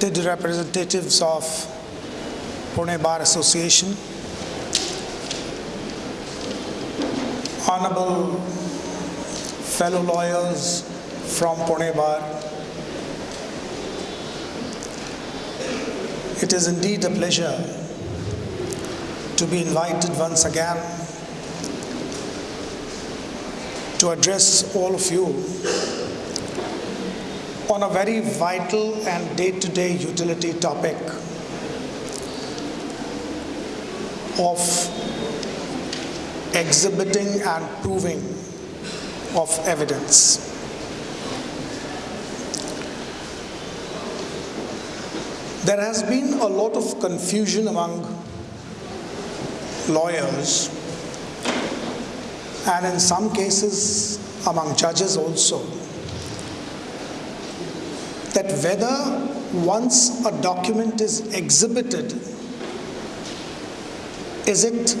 respected representatives of Pune Bar Association, honorable fellow lawyers from Pune Bar, it is indeed a pleasure to be invited once again to address all of you on a very vital and day-to-day utility topic of exhibiting and proving of evidence. There has been a lot of confusion among lawyers and in some cases among judges also whether once a document is exhibited, is it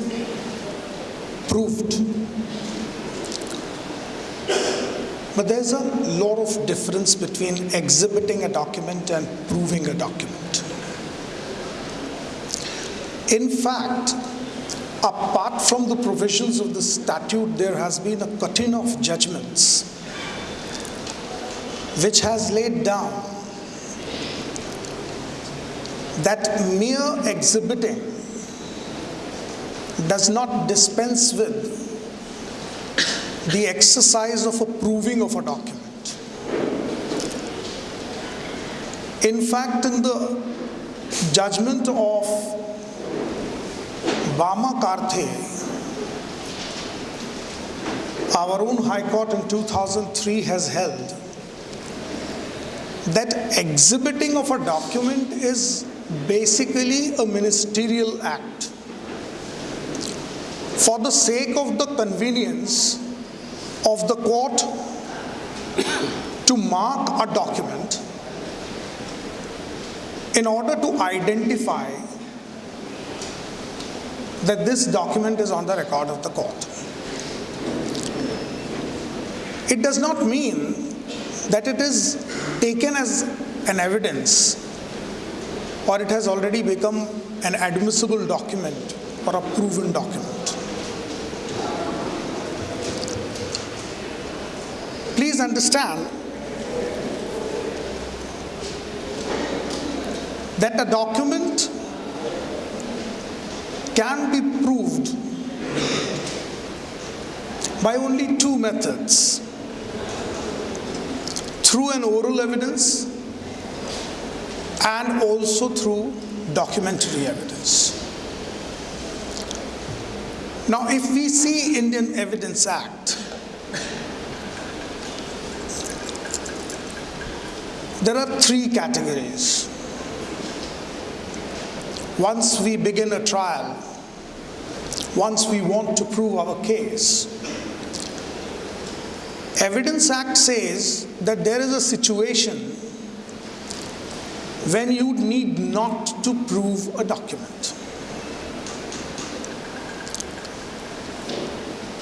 proved? But there's a lot of difference between exhibiting a document and proving a document. In fact, apart from the provisions of the statute, there has been a cutting of judgments which has laid down that mere exhibiting does not dispense with the exercise of approving of a document. In fact, in the judgment of Bama Karthe, our own High Court in 2003 has held that exhibiting of a document is basically a ministerial act. For the sake of the convenience of the court to mark a document in order to identify that this document is on the record of the court. It does not mean that it is taken as an evidence or it has already become an admissible document or a proven document. Please understand that a document can be proved by only two methods through an oral evidence and also through documentary evidence. Now, if we see Indian Evidence Act, there are three categories. Once we begin a trial, once we want to prove our case, Evidence Act says that there is a situation when you need not to prove a document.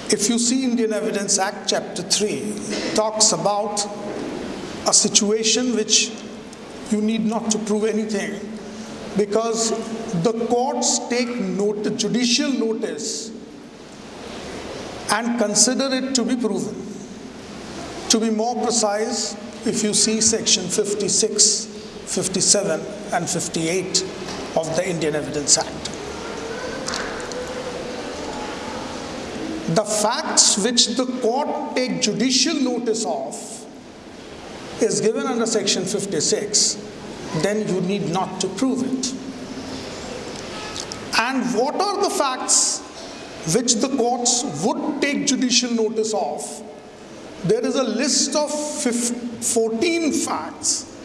If you see Indian Evidence Act chapter 3 talks about a situation which you need not to prove anything because the courts take note, judicial notice and consider it to be proven. To be more precise, if you see section 56, 57 and 58 of the Indian Evidence Act. The facts which the court take judicial notice of is given under section 56, then you need not to prove it. And what are the facts which the courts would take judicial notice of? There is a list of 14 facts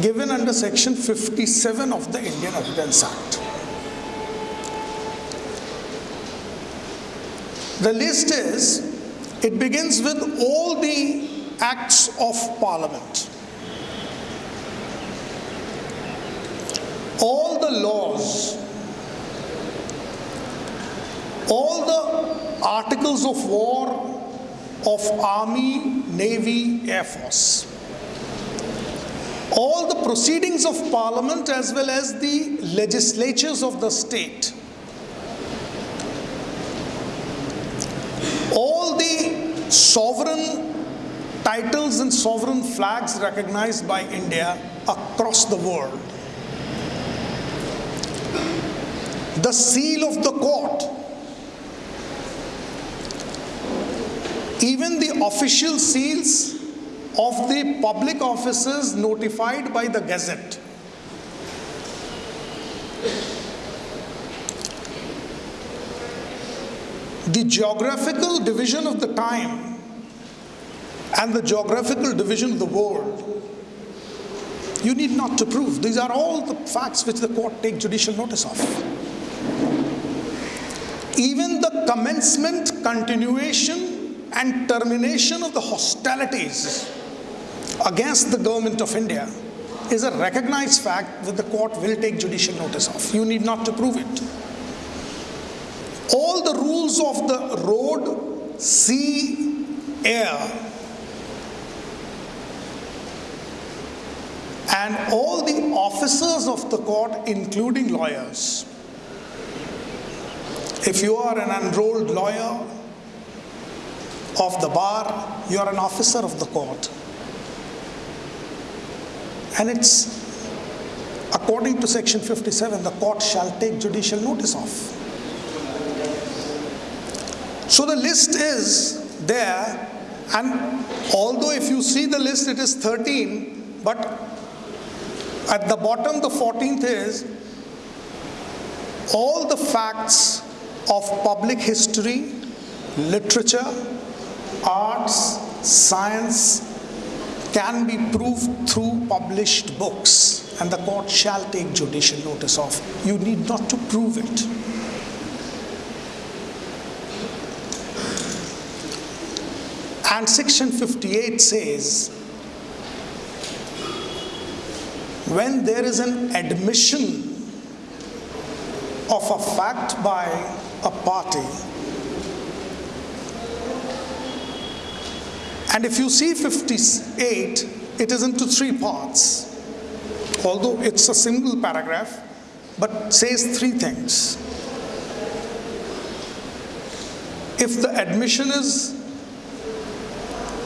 given under section 57 of the Indian Evidence Act. The list is, it begins with all the acts of parliament. All the laws, all the articles of war of army, navy, air force. All the proceedings of parliament as well as the legislatures of the state. All the sovereign titles and sovereign flags recognized by India across the world. The seal of the court. Even the official seals of the public offices notified by the Gazette. The geographical division of the time and the geographical division of the world you need not to prove. These are all the facts which the court take judicial notice of. Even the commencement, continuation, and termination of the hostilities against the government of India is a recognized fact that the court will take judicial notice of. You need not to prove it. All the rules of the road, sea, air, and all the officers of the court, including lawyers. If you are an enrolled lawyer of the bar, you are an officer of the court. And it's according to section 57, the court shall take judicial notice of. So the list is there, and although if you see the list, it is 13, but at the bottom, the 14th is all the facts of public history, literature, arts, science, can be proved through published books and the court shall take judicial notice of. You need not to prove it. And section 58 says, when there is an admission of a fact by a party, And if you see 58, it is into three parts. Although it's a single paragraph, but says three things. If the admission is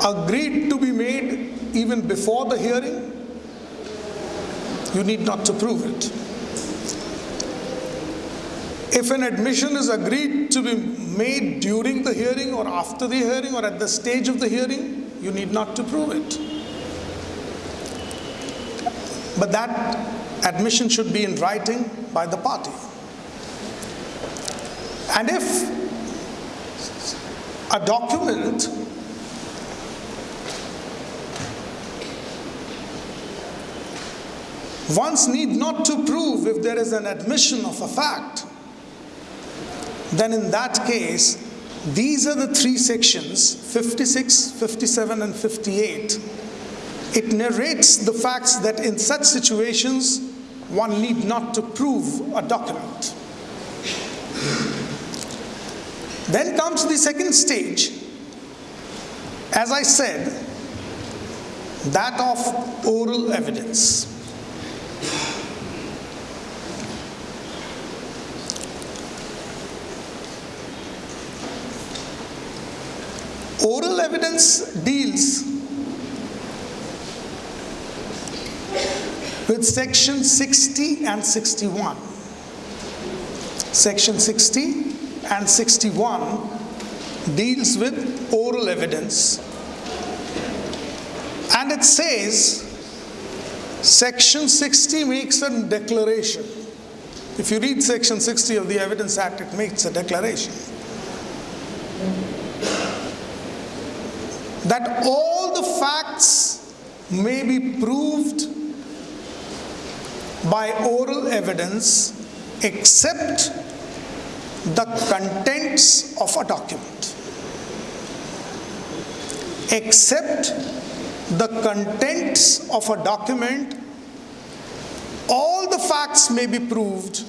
agreed to be made even before the hearing, you need not to prove it. If an admission is agreed to be made during the hearing or after the hearing or at the stage of the hearing, you need not to prove it. But that admission should be in writing by the party. And if a document once need not to prove if there is an admission of a fact, then in that case, these are the three sections 56, 57, and 58. It narrates the facts that in such situations one need not to prove a document. Then comes the second stage, as I said, that of oral evidence. Oral evidence deals with section 60 and 61. Section 60 and 61 deals with oral evidence. And it says, section 60 makes a declaration. If you read section 60 of the Evidence Act, it makes a declaration. That all the facts may be proved by oral evidence except the contents of a document. Except the contents of a document, all the facts may be proved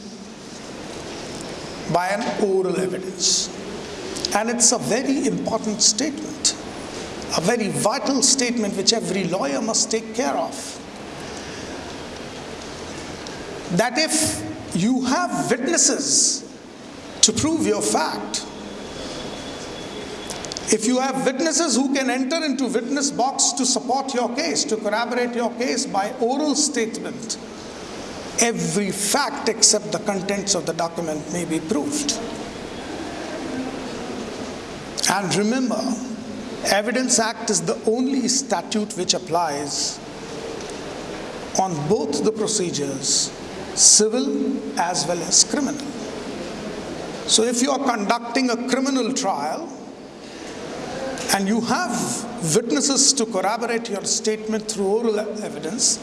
by an oral evidence. And it's a very important statement a very vital statement which every lawyer must take care of. that if you have witnesses to prove your fact, if you have witnesses who can enter into witness box to support your case, to corroborate your case by oral statement, every fact except the contents of the document may be proved. And remember, Evidence Act is the only statute which applies on both the procedures, civil as well as criminal. So if you are conducting a criminal trial, and you have witnesses to corroborate your statement through oral evidence,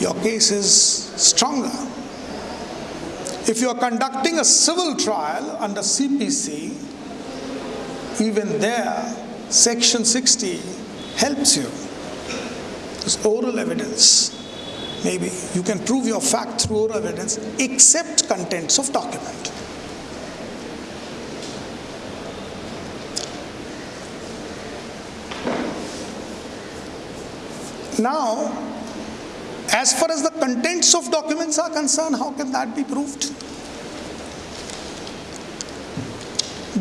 your case is stronger. If you are conducting a civil trial under CPC, even there, Section 60 helps you. It's oral evidence. Maybe you can prove your fact through oral evidence except contents of document. Now, as far as the contents of documents are concerned, how can that be proved?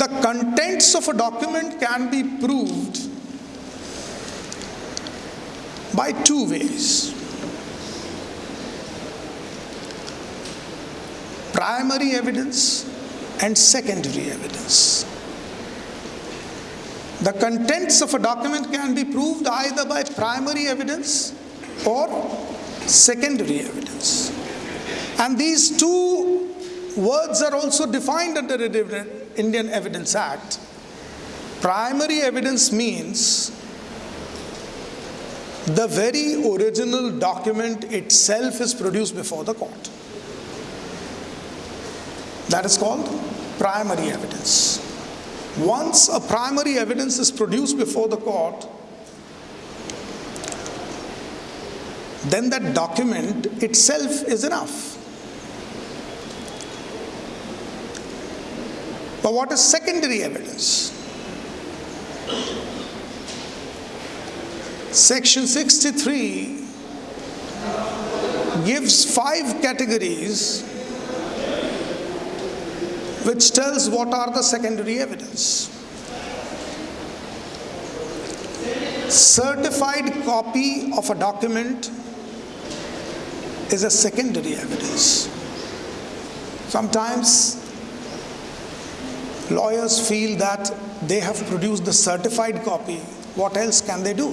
The contents of a document can be proved by two ways. Primary evidence and secondary evidence. The contents of a document can be proved either by primary evidence or secondary evidence. And these two words are also defined under the Indian Evidence Act. Primary evidence means the very original document itself is produced before the court. That is called primary evidence. Once a primary evidence is produced before the court, then that document itself is enough. But what is secondary evidence? Section 63 gives five categories which tells what are the secondary evidence. Certified copy of a document is a secondary evidence. Sometimes lawyers feel that they have produced the certified copy. What else can they do?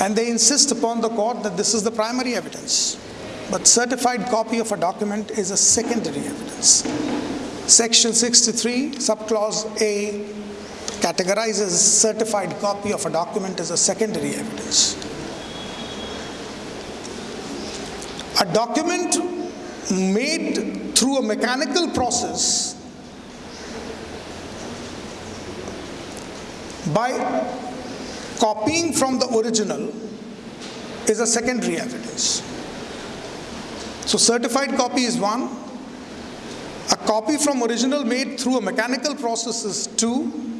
And they insist upon the court that this is the primary evidence. But certified copy of a document is a secondary evidence. Section 63, subclause A, categorizes certified copy of a document as a secondary evidence. A document made through a mechanical process by copying from the original is a secondary evidence. So certified copy is one. A copy from original made through a mechanical process is two.